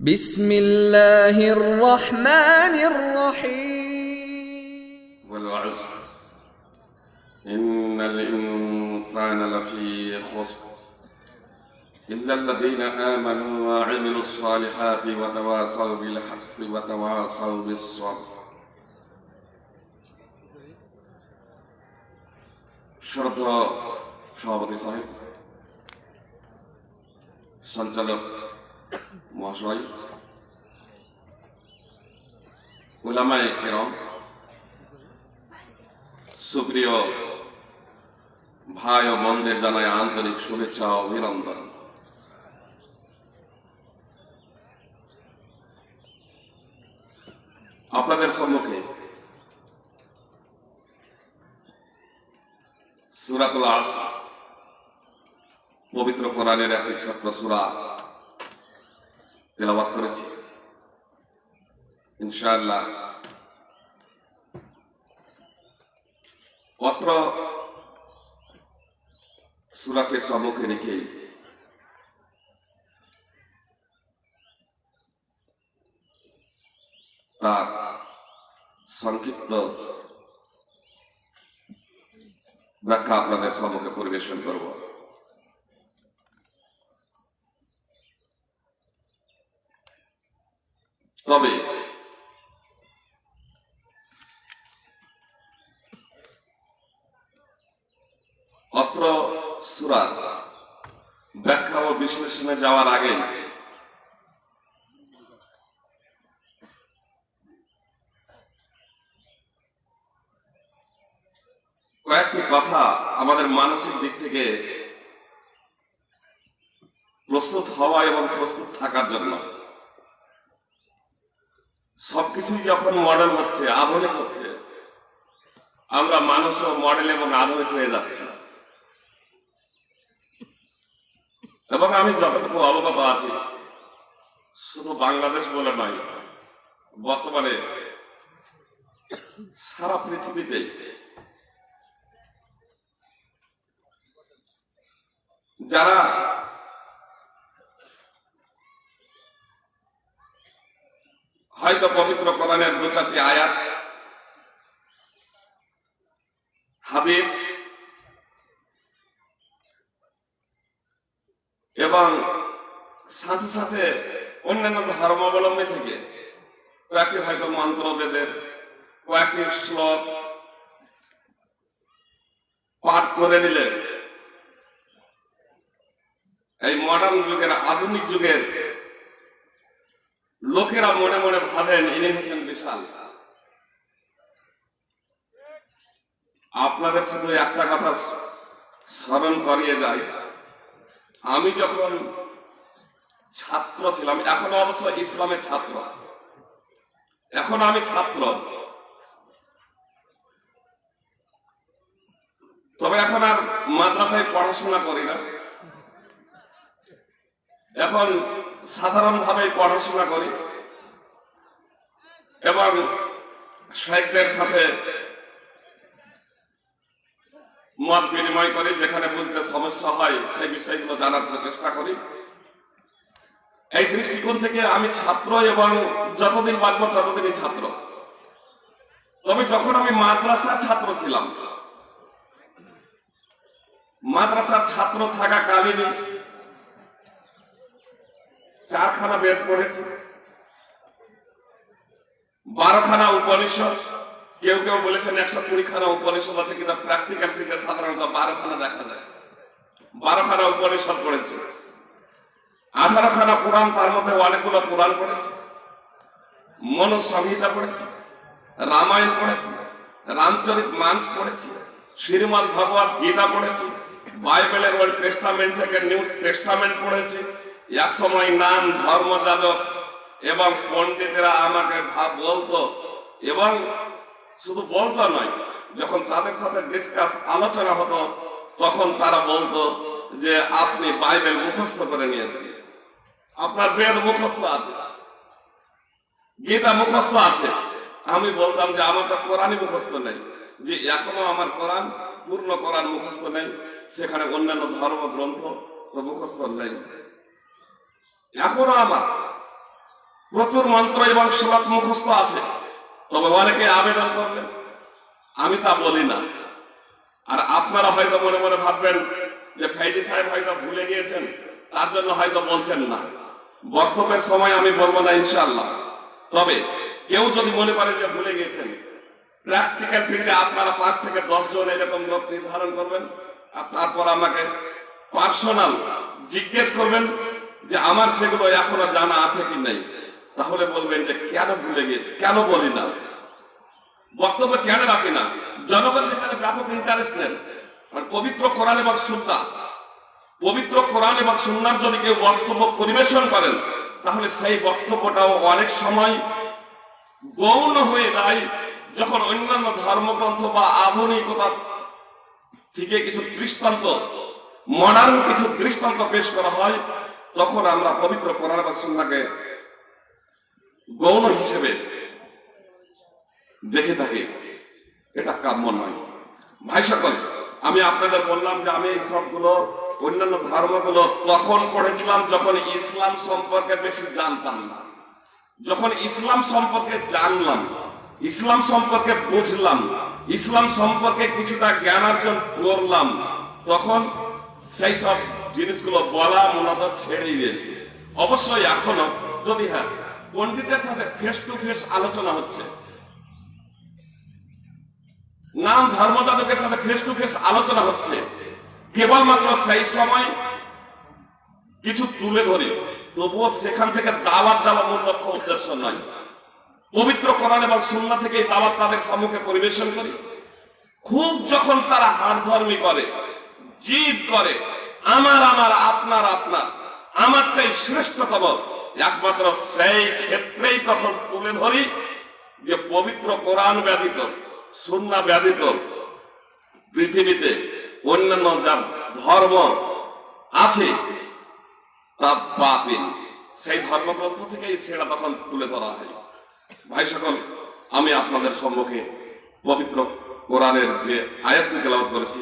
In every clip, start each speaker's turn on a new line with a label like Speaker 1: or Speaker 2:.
Speaker 1: بسم الله الرحمن الرحيم
Speaker 2: والعصر إن الإنسان لفي خسر إلا الذين آمنوا وعملوا الصالحات وتواصوا بالحق وتواصوا بالصبر শ্রদ্ধা সভাপতি সাহেব সঞ্চালক মহাশয় ওলামায়ে কেরম সুপ্রিয় ভাই ও বোনদের জানায় আন্তরিক শুভেচ্ছা অভিনন্দন আপনাদের সম্মুখে সুরাতুল আস পবিত্র কোরআনের একটি ছোট্ট সুরা তেলাবাদ করেছি। ইনশাআল্লাহ। অত্র সুরাকে সম্মুখে রেখে তার সংক্ষিপ্ত ব্যাখ্যা আপনাদের সম্মুখে পরিবেশন করব। তবে অত্র সুরা ব্যাখ্যা ও বিশ্লেষণে যাওয়ার আগে কয়েকটি কথা আমাদের মানসিক দিক থেকে প্রস্তুত হওয়া এবং প্রস্তুত থাকার জন্য। সবকিছুই যখন মডেল হচ্ছে, আধুনিক হচ্ছে, আমরা মানুষও মডেল এবং আধুনিক হয়ে যাচ্ছি। এবং আমি যতটুকু অবগত আছি, শুধু বাংলাদেশ বলে নয়, বর্তমানে সারা পৃথিবীতে যারা হয়তো পবিত্র কোরআনের দু চারটি আয়াত। হাদিস এবং সাথে সাথে অন্যান্য ধর্মাবলম্বী থেকে কয়েকটি হয়তো মন্ত্র বেদের, কয়েকটি শ্লোক পাঠ করে দিলে এই মডার্ন যুগের আধুনিক যুগের লোকেরা মনে মনে ভাবেন, ইনি হচ্ছেন বিশাল। আপনাদের শুধু একটা কথা স্মরণ করিয়ে যায় আমি যখন ছাত্র ছিলাম, এখন অবশ্য ইসলামের ছাত্র। এখন আমি ছাত্র। তবে এখন আর মাদ্রাসায় পড়াশোনা করি না। এখন সাধারণভাবে পড়াশোনা করি এবং সাহিত্যের সাথে মত বিনিময় করি, যেখানে বুঝতে সমস্যা হয় সেই বিষয়গুলো জানার চেষ্টা করি। এই দৃষ্টিকোণ থেকে আমি ছাত্র এবং যতদিন বাঁচব ততদিনই ছাত্র। তবে যখন আমি মাদ্রাসার ছাত্র ছিলাম, মাদ্রাসার ছাত্র থাকা কালীনই চারখানা বেদ পড়েছি। বারোখানা উপনিষদ। কেউ কেউ বলেছেন একশো কুড়ি খানা উপনিষদ আছে কিন্তু প্র্যাকটিক্যাল থেকে সাধারণত বারোখানা দেখা যায়। বারোখানা উপনিষদ পড়েছে। আঠারো খানা পুরাণ, তার মধ্যে অনেকগুলো পুরাণ পড়েছে। মনুসংহিতা পড়েছে। রামায়ণ পড়েছে। রামচরিত মানস পড়েছি। শ্রীমদ ভগবত গীতা পড়েছি। বাইবেলের ওল্ড টেস্টামেন্ট থেকে নিউ টেস্টামেন্ট পড়েছি। এক সময় নাম ধর্মযাজক এবং পণ্ডিতেরা আমাকে ভাব বলতো এবং শুধু বলতো নয়, যখন তাদের সাথে ডিসকাস আলোচনা হতো, তখন তারা বলতো যে আপনি বাইবেল মুখস্থ করে নিয়েছেন। আপনার বেদ মুখস্থ আছে। গীতা মুখস্থ আছে। আমি বলতাম যে আমার তো কোরআনই মুখস্থ নেই। যে এখনও আমার কোরআন, পূর্ণ কোরআন মুখস্থ নেই। সেখানে অন্যান্য ধর্ম গ্রন্থ তো মুখস্থ নেই। এখনও আমার প্রচুর মন্ত্র এবং শ্লোক মুখস্থ আছে। তবে অনেকে আবেদন করলেন। আমি তা বলি না। আর আপনারা হয়তো মনে মনে ভাববেন যে ফাইজি সাহেব হয়তো ভুলে গিয়েছেন, তার জন্য হয়তো বলছেন না। বক্তব্যের সময় আমি বলব না ইনশাল্লাহ তবে কেউ যদি মনে করেন যে ভুলে গিয়েছেন, প্র্যাকটিক্যাল ফিল্ডে আপনারা পাঁচ থেকে দশ জন এরকম লোক নির্ধারণ করবেন, আর তারপর আমাকে পার্সোনাল জিজ্ঞেস করবেন যে আমার সেগুলো এখনও জানা আছে কি নাই? তাহলে বলবেন যে কেন ভুলে গিয়ে কেন বলি না? বক্তব্য কেন রাখি না? জনগণ যেখানে ব্যাপক ইন্টারেস্ট নেন আর পবিত্র কোরআন এবং সুন্না পবিত্র কোরআন এবং সুন্নার যদি কেউ বক্তব্য পরিবেশন করেন, তাহলে সেই বক্তব্যটাও অনেক সময় গৌণ হয়ে যায় যখন অন্যান্য ধর্মগ্রন্থ বা আধুনিকতা থেকে কিছু দৃষ্টান্ত মডার্ন কিছু দৃষ্টান্ত পেশ করা হয়। তখন আমরা পবিত্র কোরআন সুন্নাকে গৌণ হিসেবে দেখে থাকি। এটা কাম্য নয়। ভাই সকল, আমি আপনাদের বললাম যে আমি এই সবগুলো, অন্যান্য ধর্মগুলো তখন পড়েছিলাম যখন ইসলাম সম্পর্কে বেশি জানতাম না। যখন ইসলাম সম্পর্কে জানলাম, ইসলাম সম্পর্কে বুঝলাম, ইসলাম সম্পর্কে কিছুটা জ্ঞান অর্জন করলাম, তখন সেই সব জিনিসগুলো বলা মূলত ছেড়ে দিয়েছে। অবশ্যই এখনও, যদি হ্যাঁ পণ্ডিতের সাথে ফেস টু ফেস আলোচনা হচ্ছে। নাম ধর্মযাজকের সাথে ফেস টু ফেস আলোচনা হচ্ছে। কেবলমাত্র সেই সময় কিছু তুলে ধরি, তবুও সেখান থেকে দাওয়াত দেওয়া মূল লক্ষ্য উদ্দেশ্য নয়। পবিত্র কোরআন এবং সুন্না থেকে এই দাওয়াত তাদের সম্মুখে পরিবেশন করি। খুব যখন তারা হাড়ধর্মী করে, জিদ করে আমার আমার, আপনার আপনার। আমারটাই শ্রেষ্ঠতম একমাত্র সেই ক্ষেত্রেই তখন তুলে ধরি যে পবিত্র কোরআন ব্যতীত, সুন্না ব্যতীত, পৃথিবীতে অন্যান্য যা ধর্ম আছে, তা বাতিল। সেই ধর্মগ্রন্থ থেকেই সেটা তখন তুলে ধরা হয়। ভাই সকল, আমি আপনাদের সম্মুখে পবিত্র কোরআনের যে আয়াতটি তেলাওয়াত করেছি,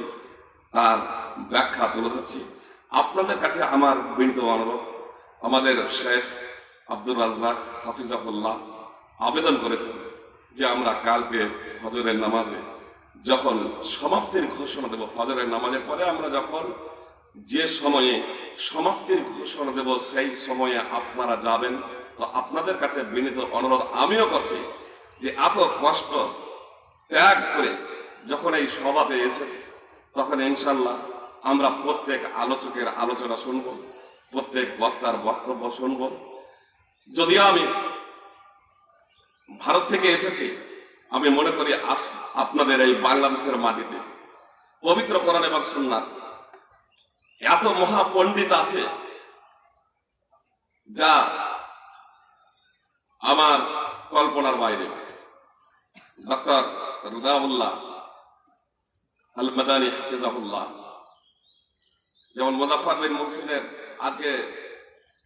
Speaker 2: তার ব্যাখ্যা তুলে ধরছি। আপনাদের কাছে আমার বিনীত অনুরোধ, আমাদের শেখ আব্দুর রাজ্জাক হাফিজাহুল্লাহ আবেদন করেছেন যে আমরা কালকে হজরের নামাজে যখন সমাপ্তির ঘোষণা দেব হজরের নামাজের পরে আমরা যখন যে সময়ে সমাপ্তির ঘোষণা দেব, সেই সময়ে আপনারা যাবেন। তো আপনাদের কাছে বিনীত অনুরোধ আমিও করছি যে এত কষ্ট ত্যাগ করে যখন এই সভাতে এসেছে, তখন ইনশাল্লাহ আমরা প্রত্যেক আলোচকের আলোচনা শুনব, প্রত্যেক বক্তার বক্তব্য শুনব। যদিও আমি ভারত থেকে এসেছি, আমি মনে করি আপনাদের এই বাংলাদেশের মাটিতে পবিত্র কোরআন এবং সুন্নাত এত মহা পণ্ডিত আছে, যা আমার কল্পনার বাইরে। ডক্টর রুদাউল্লাহ আল মাদানী হাফিজাহুল্লাহ। যেমন মুজাফর বিন মুসিদের আজকে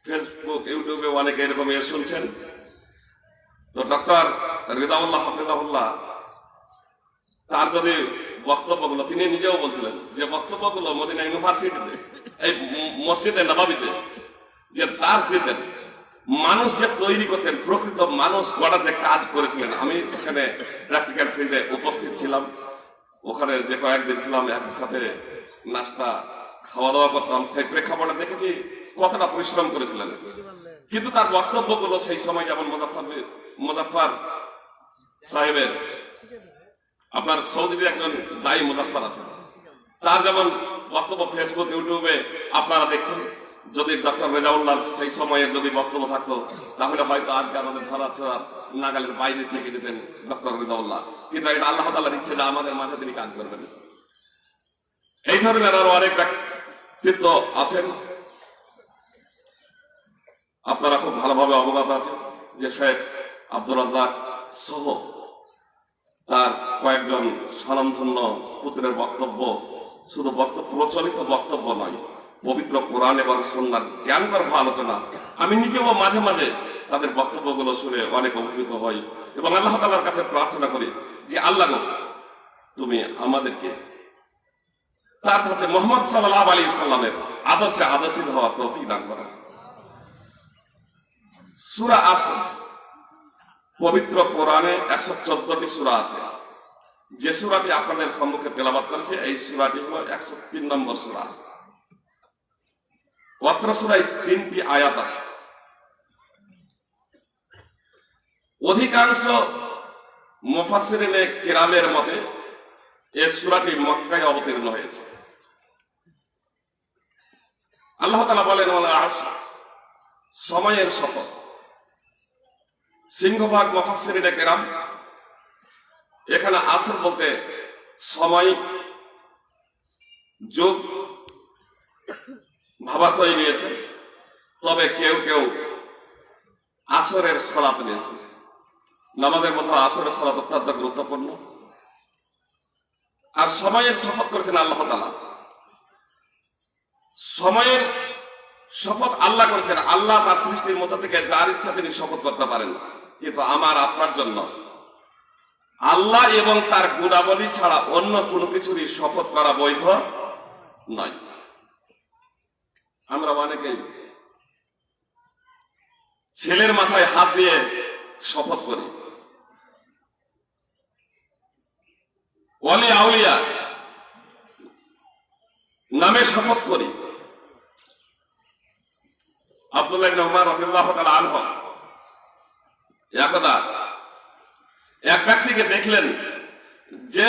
Speaker 2: ফেসবুক ইউটিউবে অনেকে এরকম এ শুনছেন। তো ডক্টর রিদাউল্লাহ হাফিজাহুল্লাহ, তার যদি বক্তব্যগুলো, তিনি নিজেও বলছিলেন যে বক্তব্যগুলো মদিনা ইউনিভার্সিটিতে, এই মসজিদে নবাবিতে, যে দাস দিতেন মানুষ যে তৈরি করতেন প্রকৃত মানুষ গড়ার যে কাজ করেছিলেন। আমি সেখানে প্র্যাকটিক্যাল ফিল্ডে উপস্থিত ছিলাম। ওখানে যে কয়েকদিন ছিলাম, একসাথে নাস্তা খাওয়া দাওয়া করতাম, সেই প্রেক্ষাপটে দেখেছি কতটা পরিশ্রম করেছিলেন। কিন্তু তার বক্তব্যগুলো সেই সময় যেমন মুজাফর মুজাফর সাহেবের, আপনার সৌদির একজন দায়ী মুজাফর আছেন। তার যেমন বক্তব্য ফেসবুক ইউটিউবে আপনারা দেখছেন, যদি ডক্টর রেজাউল্লাহ সেই সময়ে যদি বক্তব্য থাকতো, তাহলে হয়তো আজকে আমাদের ধরা ছোড়া নাগালের বাইরে থেকে দিতেন ডক্টর রেজাউল্লাহ। কিন্তু এটা আল্লাহ তাল্লাহর ইচ্ছে যে আমাদের মাঝে তিনি কাজ করবেন। এই ধরনের আরও অনেক ব্যক্তিত্ব আছেন। আপনারা খুব ভালোভাবে অবগত আছেন যে শেখ আব্দুল রাজাক সহ তার কয়েকজন স্বনামধন্য পুত্রের বক্তব্য শুধু বক্তব্য, প্রচলিত বক্তব্য নয়, পবিত্র কোরআন এবং সন্ন্যার জ্ঞান গর্ভ আলোচনা। আমি নিজেও মাঝে মাঝে তাদের বক্তব্যগুলো শুনে অনেক অভিভূত হই এবং আল্লাহ তালার কাছে প্রার্থনা করি যে, আল্লাহ তুমি আমাদেরকে তার কাছে মোহাম্মদ সাল্লাহ আলী সাল্লামের আদর্শে আদর্শিত দান করা। সুরা আসর পবিত্র কোরআনে একশো চোদ্দটি সুরা আছে। যে সুরাটি আপনাদের সম্মুখে তেলাবাদ করেছে, এই সুরাটি হল একশো তিন নম্বর সুরা। অত্র সুরায় তিনটি আয়াত আছে। অধিকাংশ মুফাসসিরিনে কেরামের মতে, এই সুরাটি মক্কায় অবতীর্ণ হয়েছে। আল্লাহ তালা বলেন সময়ের শপথ সিংহভাগ মুফাসসিরিনে কেরাম, এখানে আসর বলতে সময়, যুগ ভাবাত হয়ে নিয়েছে তবে কেউ কেউ আসরের সলাত নিয়েছে। নামাজের মধ্যে আসরের সলাত অত্যন্ত গুরুত্বপূর্ণ। আর সময়ের শপথ করেছেন আল্লাহ তালা সময়ের শপথ আল্লাহ করেছেন। আল্লাহ তার সৃষ্টির মধ্যে থেকে যার ইচ্ছা তিনি শপথ করতে পারেন। কিন্তু আমার, আপনার জন্য। আল্লাহ এবং তার গুণাবলী ছাড়া অন্য কোনো কিছুরই শপথ করা বৈধ নয়। আমরা অনেকেই ছেলের মাথায় হাত দিয়ে শপথ করি। অলি আউলিয়া নামে শপথ করি। আব্দুল্লাহ উমর রাদিয়াল্লাহু তাআলা একদা এক ব্যক্তিকে দেখলেন যে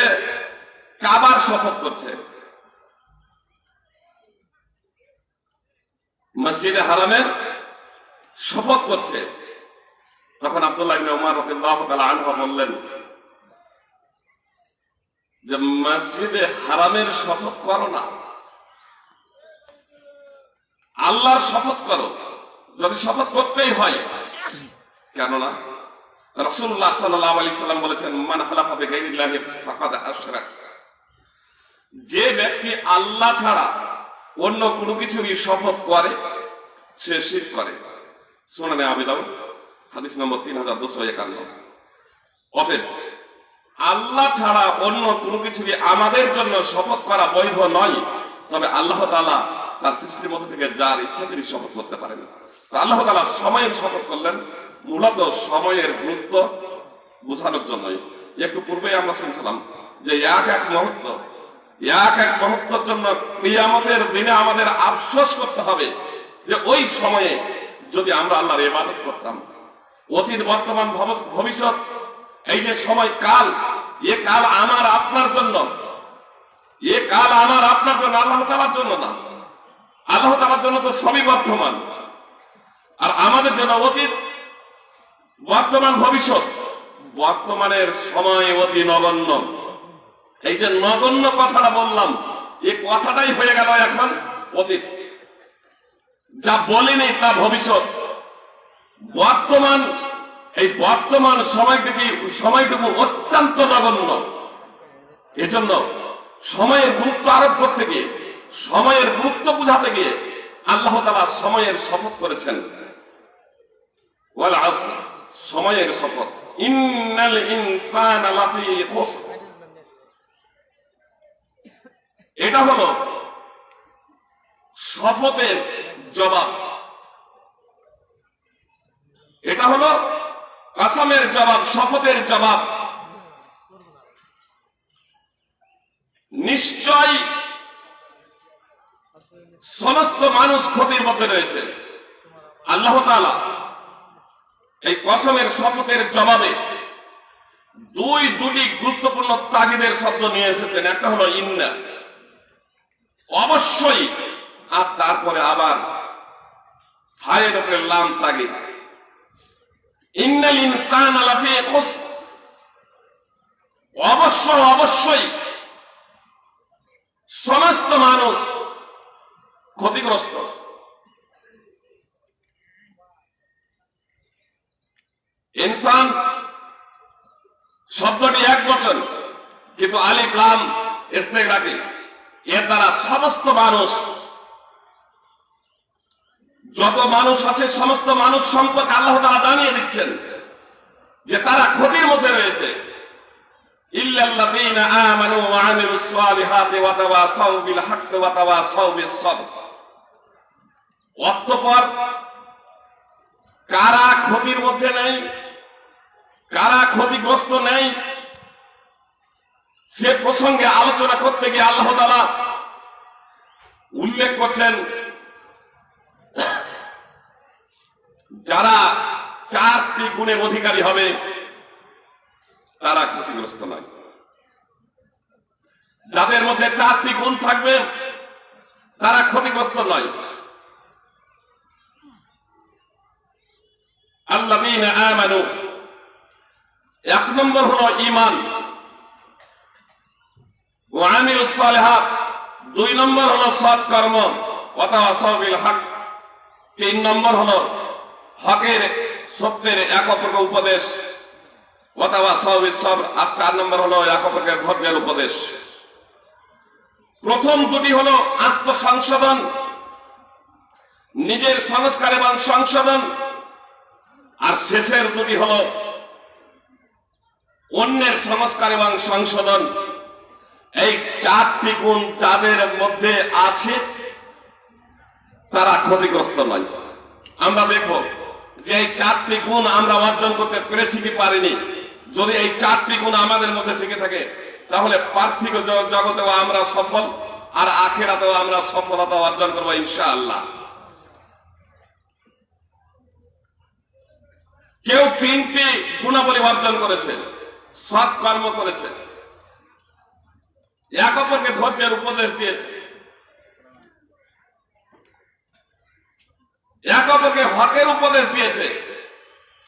Speaker 2: কাবার শপথ করছে। মসজিদে হারামের শপথ করছে। তখন আব্দুল্লাহ ইবনে উমর রাদিয়াল্লাহু তাআলা আনহু বললেন যে, মসজিদে হারামের শপথ করো না। আল্লাহর শপথ করো। যদি শপথ করতেই হয়। কেননা রসুল্লাহ সাল্লাম বলেছেন, মান হালাফা বেগাইরিল্লাহি ফাকাদ যে ব্যক্তি আল্লাহ ছাড়া অন্য কোনো কিছুরই শপথ করে, সে শির করে। শোনানে আবেদন হাদিস নম্বর তিন হাজার দুশো একান্ন। অতএব আল্লাহ ছাড়া অন্য কোনো কিছুরই আমাদের জন্য শপথ করা বৈধ নয়। তবে আল্লাহ তাআলা তার সৃষ্টির মধ্যে থেকে যার ইচ্ছা তিনি শপথ করতে পারেন। আল্লাহ তালা সময়ের শপথ করলেন, মূলত সময়ের গুরুত্ব বোঝানোর জন্যই। একটু পূর্বেই আমরা শুনছিলাম যে এক এক মুহূর্ত, এক এক মুহূর্তের জন্য কিয়ামতের দিনে আমাদের আফসোস করতে হবে যে ওই সময়ে যদি আমরা আল্লাহর ইবাদত করতাম, অতীত, বর্তমান, ভব- ভবিষ্যৎ, এই যে সময়, কাল, এ কাল আমার আপনার জন্য, এ কাল আমার আপনার জন্য, আল্লাহ তালার জন্য না। আল্লাহ তালার জন্য তো সবই বর্তমান। আর আমাদের জন্য অতীত, বর্তমান ভবিষ্যৎ, বর্তমানের সময় অতি নগণ্য। এই যে নগণ্য কথাটা বললাম, এই কথাটাই হয়ে গেল এখন অতীত। যা বলিনি তা ভবিষ্যৎ। বর্তমান, এই বর্তমান সময়টুকু সময়টুকু অত্যন্ত নগণ্য। এজন্য সময়ের গুরুত্ব আরোপ করতে গিয়ে সময়ের গুরুত্ব বুঝাতে গিয়ে আল্লাহ তালা সময়ের শপথ করেছেন। সময়ের শপথ। এটা হলো শপথের জবাব। এটা হলো কাসামের জবাব, শপথের জবাব। নিশ্চয় সমস্ত মানুষ ক্ষতির মধ্যে রয়েছে। আল্লাহ এই কসমের শপথের জবাবে দুই দুটি গুরুত্বপূর্ণ তাগিদের শব্দ নিয়ে এসেছেন। একটা হলো ইন্না। অবশ্যই। আর তারপরে আবার ফায়ের উপরে লাম তাগিদ। ইন্নাল ইনসান লাফি খুসর অবশ্য, অবশ্যই সমস্ত মানুষ ক্ষতিগ্রস্ত। ইনসান শব্দটি এক বচন, কিন্তু আলিফ, লাম ইসনেক রাখি এর দ্বারা সমস্ত মানুষ, যত মানুষ আছে, সমস্ত মানুষ সম্পর্কে আল্লাহ তারা জানিয়ে দিচ্ছেন যে তারা ক্ষতির মধ্যে রয়েছে। ইল্লাল্লাযীনা আমানু ওয়া আমিলুস সালিহাতি ওয়া তাওয়াসাউ বিল হাক্কি ওয়া তাওয়াসাউ বিস সাবর। অতঃপর কারা ক্ষতির মধ্যে নেই, কারা ক্ষতিগ্রস্ত নেই, সে প্রসঙ্গে আলোচনা করতে গিয়ে আল্লাহ তালা উল্লেখ করছেন, যারা চারটি গুণের অধিকারী হবে, তারা ক্ষতিগ্রস্ত নয়। যাদের মধ্যে চারটি গুণ থাকবে, তারা ক্ষতিগ্রস্ত নয়। আল্লাযীনা আমানু। এক নম্বর হলো সালিহাত। দুই নম্বর হলো সৎ কর্ম। ওয়াতাওয়াসাউ বিল হক। তিন নম্বর হলো হকের সত্যের এক অপরকে উপদেশ বিস সবর। আর চার নম্বর হলো এক অপরকে ধৈর্যের উপদেশ। প্রথম দুটি হলো আত্মসংশোধন। নিজের সংস্কার এবং সংশোধন। আর শেষের দুটি হলো অন্যের সংস্কার এবং সংশোধন। এই চারটি গুণ যাদের মধ্যে আছে, তারা ক্ষতিগ্রস্ত নয়। আমরা দেখব যে এই চারটি গুণ আমরা অর্জন করতে পেরেছি কি পারিনি। যদি এই চারটি গুণ আমাদের মধ্যে থেকে থাকে, তাহলে পার্থিব জগতেও আমরা সফল, আর আখেরাতেও আমরা সফলতা অর্জন করব ইনশাআল্লাহ। কেউ তিনটি গুণাবলী অর্জন করেছে, সৎ কর্ম করেছে। এক অপরকে ধৈর্যের উপদেশ দিয়েছে। এক অপরকে হকের উপদেশ দিয়েছে,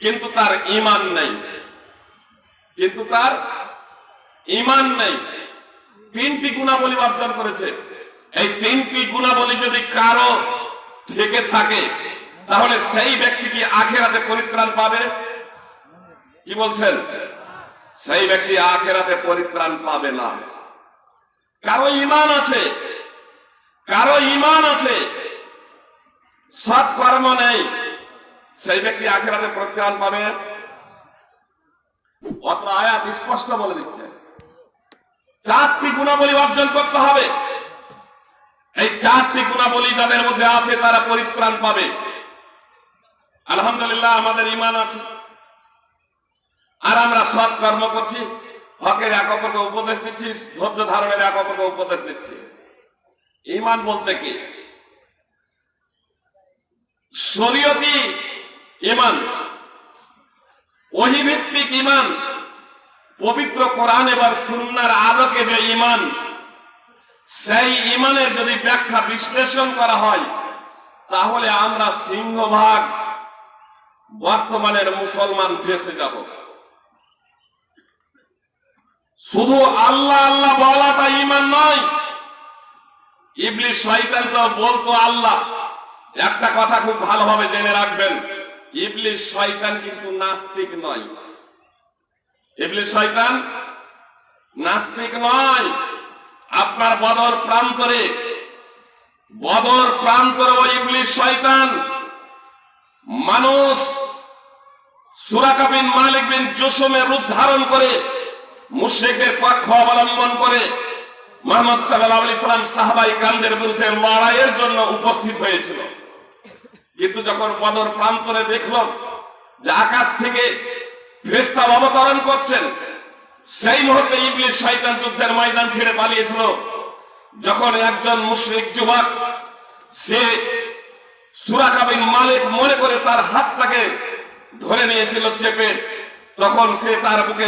Speaker 2: কিন্তু তার ইমান নেই। কিন্তু তার ইমান নেই। তিনটি গুণাবলী অর্জন করেছে। এই তিনটি গুণাবলী যদি কারও থেকে থাকে তাহলে সেই ব্যক্তি কি আখেরাতে পরিত্রাণ পাবে? কি বলছেন? সেই ব্যক্তি আখেরাতে পরিত্রাণ পাবে না। কারও ইমান আছে, কারও ইমান আছে সৎ কর্ম নেই, সেই ব্যক্তি আখেরাতে পরিত্রাণ পাবে? অত আয়াত স্পষ্ট বলে দিচ্ছে। চারটি গুণাবলী অর্জন করতে হবে। এই চারটি গুণাবলী যাদের মধ্যে আছে, তারা পরিত্রাণ পাবে। আলহামদুলিল্লাহ, আমাদের ইমান আছে। আর আমরা সৎ কর্ম করছি, হকের এক অপরকে উপদেশ দিচ্ছি, ধৈর্য ধারণের এক অপরকে উপদেশ দিচ্ছি। ইমান বলতে কি? শরীয়তি ইমান ওহিভিত্তিক ইমান পবিত্র কোরআন এবার সুন্নার আলোকে যে ইমান সেই ইমানের যদি ব্যাখ্যা বিশ্লেষণ করা হয়, তাহলে আমরা সিংহভাগ। বর্তমানের মুসলমান ফেসে যাব। শুধু আল্লাহ আল্লাহ বলাটা ইমান নয়। ইবলিশ শয়তান বলতো, আল্লাহ, একটা কথা খুব ভালোভাবে জেনে রাখবেন। ইবলিশ শয়তান কিন্তু নাস্তিক নয়। ইবলিশ শয়তান নাস্তিক নয়। আপনার বদর প্রান্তরে বদর প্রান্তরে ওই ইবলিশ শয়তান মানুষ সুরাকা বিন মালিক বিন জুসুমের রূপ ধারণ করে মুশ্রিকদের পক্ষ অবলম্বন করে মোহাম্মদ সাল্লাহ আলি সাল্লাম সাহাবাই কান্দের বিরুদ্ধে লড়াইয়ের জন্য উপস্থিত হয়েছিল। কিন্তু যখন বদর প্রান্তরে দেখল যে আকাশ থেকে ফেরেশতা অবতরণ করছেন, সেই মুহূর্তে ইবলিশ শয়তান যুদ্ধের ময়দান ছেড়ে পালিয়েছিল। যখন একজন মুশরিক যুবক, সে সুরাকাবিন মালিক মনে করে তার হাতটাকে ধরে নিয়েছিল চেপে। তখন সে তার বুকে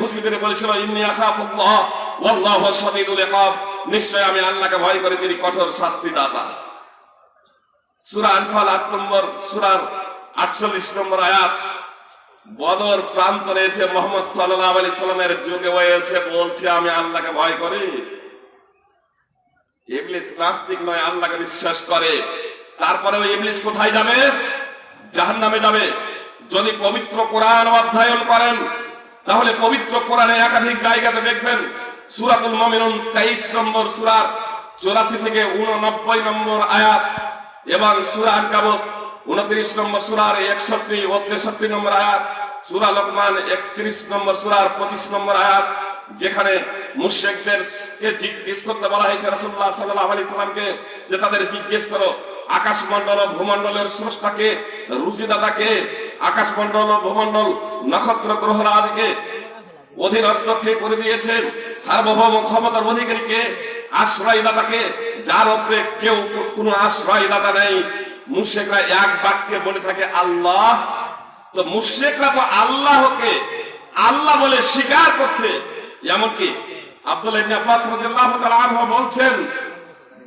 Speaker 2: ঘুষি বলেছিল, ইন্নি আখাফুল্লাহ, ওয়াল্লাহু শাদীদুল ইকাব। নিশ্চয় আমি আল্লাহকে ভয় করি, তিনি কঠোর শাস্তি দাতা সূরা আনফাল 8 নম্বর, সূরার 48 নম্বর আয়াত। বদর প্রান্তরে এসে মোহাম্মদ সাল্লামের যুগে হয়ে এসে বলছে, আমি আল্লাহকে ভয় করি। ইবলিস নাস্তিক নয়, আল্লাহকে বিশ্বাস করে। তারপরে ওই ইবলিস কোথায় যাবে? জাহান্নামে যাবে। যদি পবিত্র কোরআন অধ্যয়ন করেন, তাহলে পবিত্র কোরআনে একাধিক জায়গাতে দেখবেন সূরাতুল মুমিনুন 23 নম্বর সূরার 84 থেকে 89 নম্বর আয়াত এবং সূরা আনকাবুত 29 নম্বর সূরার 61 ও 63 নম্বর আয়াত, সুরা লোকমান 31 নম্বর সুরার পঁচিশ নম্বর আয়াত, যেখানে মুশরিকদেরকে জিজ্ঞেস করতে বলা হয়েছে রসুল্লাহ সাল্লাহ আলাইহি সাল্লামকে যে তাদের জিজ্ঞেস করো আকাশমণ্ডল ও ভূমণ্ডলের স্রষ্টাকে রুচিদাতাকে আকাশমণ্ডল ও ভূমণ্ডল নক্ষত্র গ্রহরাজকে অধীনস্থ করে দিয়েছেন। সার্বভৌম ক্ষমতার অধিকারীকে, আশ্রয়দাতাকে, যার উপরে কেউ কোনো আশ্রয়দাতা নেই। মুশেকরা এক বাক্যে বলে থাকে, আল্লাহ। তো মুশেকরা তো আল্লাহকে আল্লাহ বলে স্বীকার করছে। এমনকি আব্দুল্লাহ বলছেন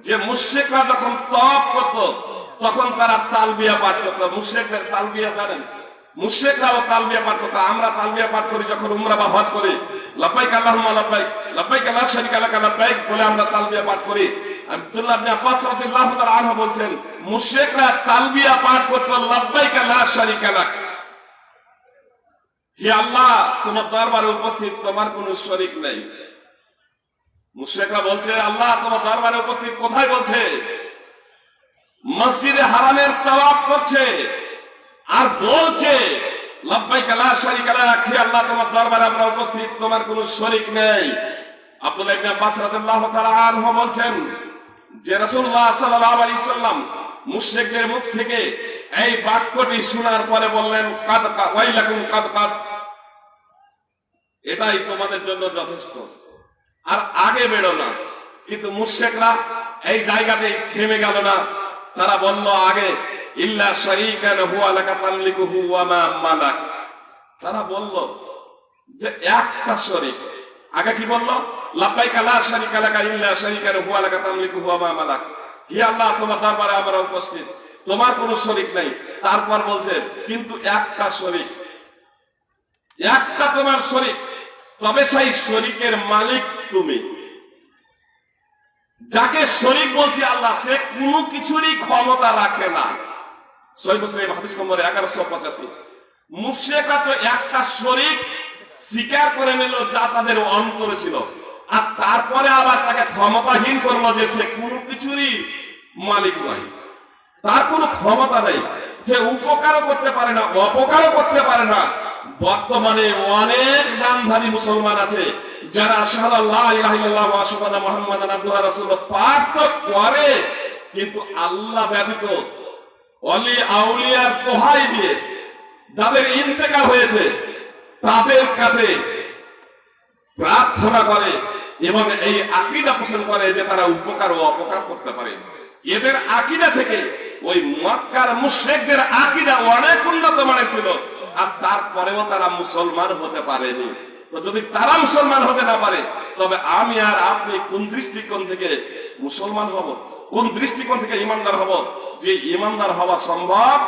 Speaker 2: যে মুশরিকরা যখন তপ করত, তখন তারা তালবিয়া পাঠ করত। মুশরিকদের তালবিয়া জানেন? মুশরিকরাও তালবিয়া পাঠ আমরা তালবিয়া পাঠ করি, যখন উমরা বা হজ করি। লাব্বাইক আল্লাহুম্মা লাব্বাইক লাব্বাইক লা শারীকা লাক লাব্বাইক বলে আমরা তালবিয়া পাঠ করি। আব্দুল্লাহ ইবনে আব্বাস রাদিয়াল্লাহু তাআলা মুশরিকরা তালবিয়া পাঠ করত লা হে আল্লাহ, তোমার দরবারে উপস্থিত তোমার কোনো শরীক নেই। মুশেকরা বলছে, আল্লাহ তোমার দরবারে উপস্থিত কোথায় বলছে? মসজিদে হারামের তওয়াফ করছে আর বলছে লব্বাই কালা শরীক রাখি আল্লাহ তোমার দরবারে আমরা উপস্থিত, তোমার কোনো শরীক নেই। আব্দুল্লাহ ইবনে আব্বাস রাদিয়াল্লাহু তাআলা আনহু বলছেন, যে রাসূলুল্লাহ সাল্লাল্লাহু আলাইহি সাল্লাম মুশরিকদের মুখ থেকে এই বাক্যটি শোনার পরে বললেন, কাদ ওয়াইলাকুম কাদ কাদ। এটাই তোমাদের জন্য যথেষ্ট। আর আগে বেরো না। কিন্তু মুশেকরা এই জায়গাতে থেমে গেল না। তারা বলল আগে, ইল্লা হুয়া মা তারা বলল যে, একটা শরীক। আগে কি বলল? হুয়া মা আল্লাহ উপস্থিত। তোমার কোনো শরীক নাই। তারপর বলছে, কিন্তু একটা শরীক। একটা তোমার শরীক। তবে সেই শরীকের মালিক তুমি। যাকে শরীক বলছি আল্লাহ, সে কোনো কিছুরই ক্ষমতা রাখে না। একটা শরীক করে নিল যা তাদের আর তারপরে আবার তাকে ক্ষমতাহীন করল যে সে কোনো কিছুরই মালিক নয়। তার কোনো ক্ষমতা নেই। সে উপকারও করতে পারে না, অপকারও করতে পারে না। বর্তমানে অনেক নামধারী মুসলমান আছে, যারা করে, কিন্তু আল্লাহ ব্যতীত অলি আউলিয়ার দোহাই দিয়ে যাদের ইন্তেকাল হয়েছে, তাদের কাছে প্রার্থনা করে এবং এই আকিদা পোষণ করে যে তারা উপকার ও অপকার করতে পারে। এদের আকিদা থেকে ওই মক্কার মুশ্রেকদের আকিদা অনেক উন্নত মানের ছিল। আর তারপরেও তারা মুসলমান হতে পারেনি। যদি তারা মুসলমান হতে না পারে, তবে আমি আর আপনি কোন দৃষ্টিকোণ থেকে মুসলমান হব? কোন দৃষ্টিকোণ থেকে ইমানদার হব? যে ইমানদার হওয়া সম্ভব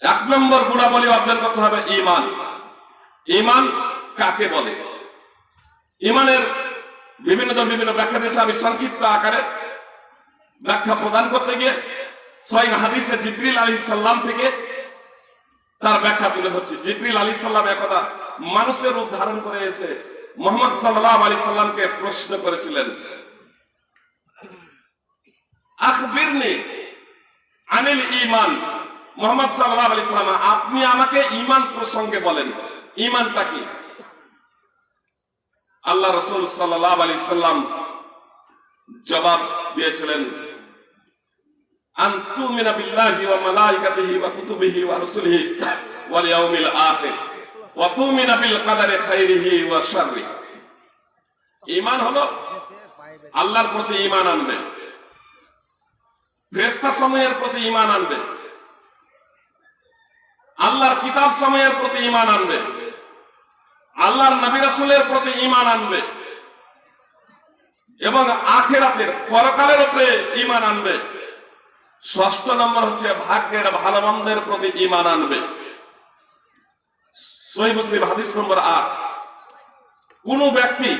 Speaker 2: এক নম্বর গুণাবলী অর্জন করতে হবে, ইমান। ইমান কাকে বলে? ইমানের বিভিন্ন জন বিভিন্ন ব্যাখ্যা দিয়েছে। আমি সংক্ষিপ্ত আকারে ব্যাখ্যা প্রদান করতে গিয়ে ছয় হাদিসে জিব্রিল আলী সাল্লাম থেকে তার ব্যাখ্যা তুলে ধরছি। জিব্রিল আলী সাল্লাম একদা মানুষের রূপ ধারণ করে এসে মোহাম্মদ সাল্লাহ আলী সাল্লামকে প্রশ্ন করেছিলেন। আখবিরনি আনিল ইমান মোহাম্মদ সাল্লাহ আলী সাল্লাম, আপনি আমাকে ইমান প্রসঙ্গে বলেন। ইমানটা কি? আল্লাহ রসুল সাল্লাহ আলী সাল্লাম জবাব দিয়েছিলেন হলো আল্লাহর প্রতি আনবে সময়ের প্রতি ঈমান আনবে, আল্লাহর কিতাব সময়ের প্রতি ঈমান আনবে। আল্লাহর নবী রাসূলের প্রতি ঈমান আনবে এবং আখেরাতের পরকালের উপরে ঈমান আনবে। ষষ্ঠ নম্বর হচ্ছে ভাগ্যের ভালো মন্দের প্রতি ঈমান আনবে। নম্বর কোন ব্যক্তি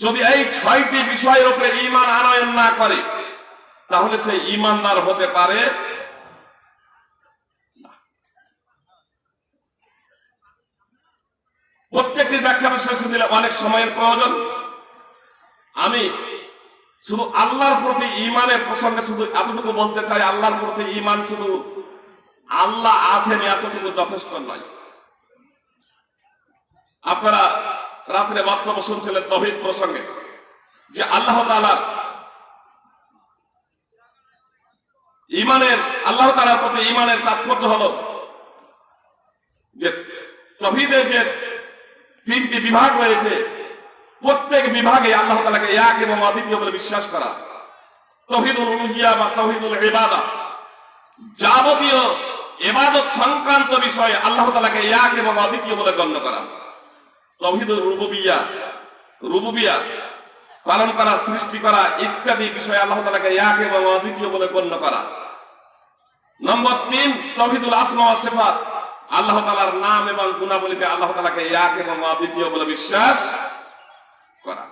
Speaker 2: যদি এই ছয়টি বিষয়ের উপরে ঈমান আনয়ন না করে, তাহলে সে ঈমানদার হতে পারে প্রত্যেকটির ব্যাখ্যা বিশ্লেষণ দিলে অনেক সময়ের প্রয়োজন। আমি শুধু আল্লাহর প্রতি ইমানের প্রসঙ্গে শুধু এতটুকু বলতে চাই, আল্লাহর প্রতি ইমান শুধু আল্লাহ আছেন এতটুকু যথেষ্ট নয়। আপনারা রাত্রে বক্তব্য শুনছিলেন তহিদ প্রসঙ্গে, যে আল্লাহ তালার ইমানের আল্লাহ তালার প্রতি ইমানের তাৎপর্য হল যে তহিদের যে তিনটি বিভাগ রয়েছে। প্রত্যেক বিভাগে আল্লাহ তালাকে এক এবং অদ্বিতীয় বলে বিশ্বাস করা। তহিদুল উলুহিয়া বা তহিদুল ইবাদা। যাবতীয় এবাদত সংক্রান্ত বিষয়ে আল্লাহ তালাকে এক এবং অদ্বিতীয় বলে গণ্য করা। তহিদুল রুবুবিয়া। রুবুবিয়া পালন করা, সৃষ্টি করা ইত্যাদি বিষয়ে আল্লাহ তালাকে এক এবং অদ্বিতীয় বলে গণ্য করা। নম্বর তিন, তহিদুল আসমা সিফাত। আল্লাহ তালার নাম এবং গুণাবলীকে আল্লাহ তালাকে এক এবং অদ্বিতীয় বলে বিশ্বাস করা।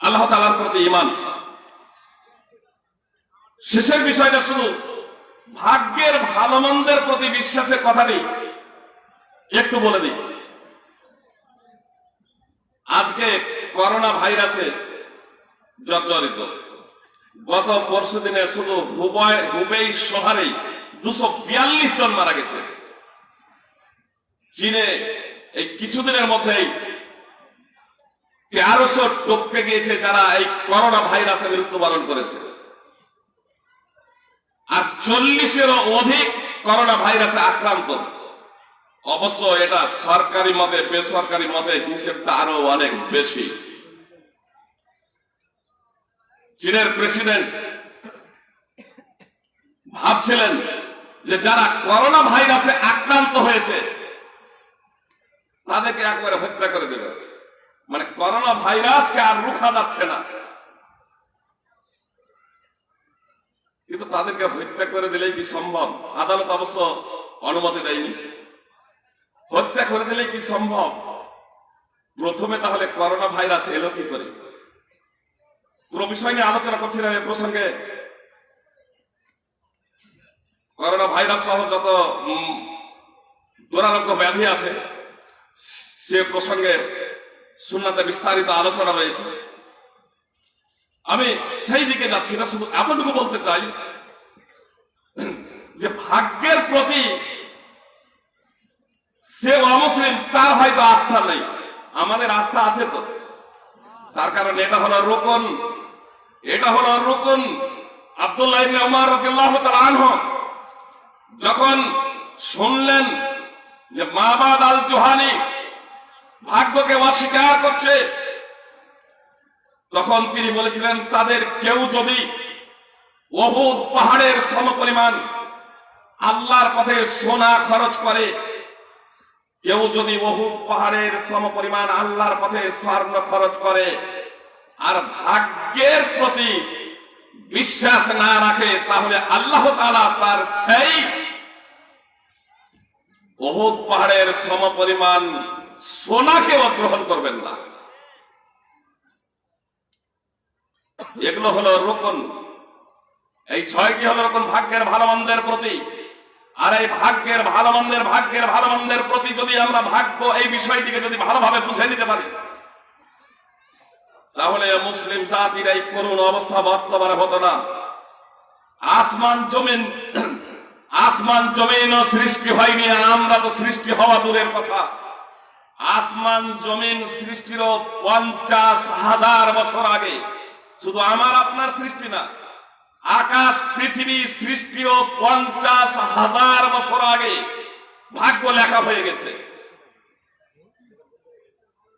Speaker 2: আল্লাহ তালার প্রতি ইমান শেষের বিষয়টা শুধু ভাগ্যের ভালো মন্দের প্রতি বিশ্বাসের কথাটি একটু বলে দিই। আজকে করোনা ভাইরাসে জর্জরিত। গত পরশু দিনে শুধু হুবাই হুবেই শহরেই দুশো বিয়াল্লিশ জন মারা গেছে। চীনে এই কিছুদিনের মধ্যেই তেরোশো টপকে গিয়েছে যারা এই করোনা মৃত্যুবরণ করেছে। আর চল্লিশেরও অধিক করোনা ভাইরাসে আক্রান্ত। অবশ্য এটা সরকারি মতে, বেসরকারি মতে হিসেবটা আরও অনেক বেশি। চীনের প্রেসিডেন্ট ভাবছিলেন যে যারা করোনা ভাইরাসে আক্রান্ত হয়েছে, তাদেরকে একবারে হত্যা করে দেবে মানে করোনা ভাইরাসকে আর রুখা যাচ্ছে না। কিন্তু তাদেরকে হত্যা করে দিলেই কি সম্ভব? আদালত অবশ্য অনুমতি দেয়নি। হত্যা করে দিলে কি সম্ভব? প্রথমে তাহলে করোনা ভাইরাস এলো কি করে? পুরো বিষয় নিয়ে আলোচনা করছিলাম এ প্রসঙ্গে। করোনা ভাইরাস সহ যত দুরারোগ্য ব্যাধি আছে, সে প্রসঙ্গে সুন্নাতে বিস্তারিত আলোচনা রয়েছে আমি সেই দিকে যাচ্ছি না, শুধু এতটুকু বলতে চাই যে ভাগ্যের প্রতি সে অমুসলিম, তার হয়তো আস্থা নেই। আমাদের আস্থা আছে তো। তার কারণ এটা হলো রোকন। এটা হলো রোকন। আব্দুল্লাহ ইবনে যখন শুনলেন যে মাবাদ আল জুহানি ভাগ্যকে অস্বীকার করছে, তখন তিনি বলেছিলেন, তাদের কেউ যদি অহুদ পাহাড়ের সমপরিমাণ আল্লাহর পথে সোনা খরচ করে, কেউ যদি অহুদ পাহাড়ের সমপরিমাণ আল্লাহর পথে স্বর্ণ খরচ করে, আর ভাগ্যের প্রতি বিশ্বাস না রাখে, তাহলে আল্লাহ তাআলা তার সেই অহুদ পাহাড়ের সমপরিমাণ সোনাকেও গ্রহণ করবেন না। এগুলো হলো রোকন। এই ছয়টি হলো রকম ভাগ্যের ভালো মন্দের প্রতি। আর এই ভাগ্যের ভালো মন্দের ভাগ্যের ভালো মন্দের প্রতি যদি আমরা ভাগ্য এই বিষয়টিকে যদি ভালোভাবে বুঝে নিতে পারি তাহলে মুসলিম জাতির এই করুণ অবস্থা বর্তমানে হতো না। আসমান জমিন, আসমান জমিনও সৃষ্টি হয়নি আমরা তো সৃষ্টি হওয়া দূরের কথা। আসমান জমিন সৃষ্টির পঞ্চাশ হাজার বছর আগে। শুধু আমার আপনার সৃষ্টি না, আকাশ, পৃথিবী সৃষ্টিও পঞ্চাশ হাজার বছর আগে ভাগ্য লেখা হয়ে গেছে।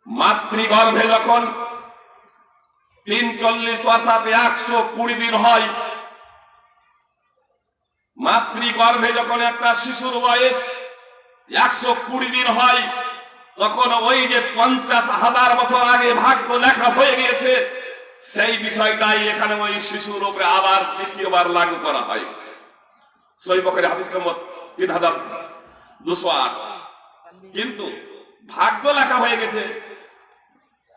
Speaker 2: মাতৃগর্ভে যখন তিন চল্লিশ অর্থাৎ একশো কুড়ি দিন হয়। মাতৃগর্ভে যখন একটা শিশুর বয়স একশো কুড়ি দিন হয়, তখন ওই যে পঞ্চাশ হাজার বছর আগে ভাগ্য লেখা হয়ে গিয়েছে, সেই বিষয়টাই এখানে ওই শিশুর উপরে আবার দ্বিতীয়বার লাগু করা হয়। সই পক্ষের হাদিস নম্বর তিন হাজার দুশো আট। কিন্তু ভাগ্য লেখা হয়ে গেছে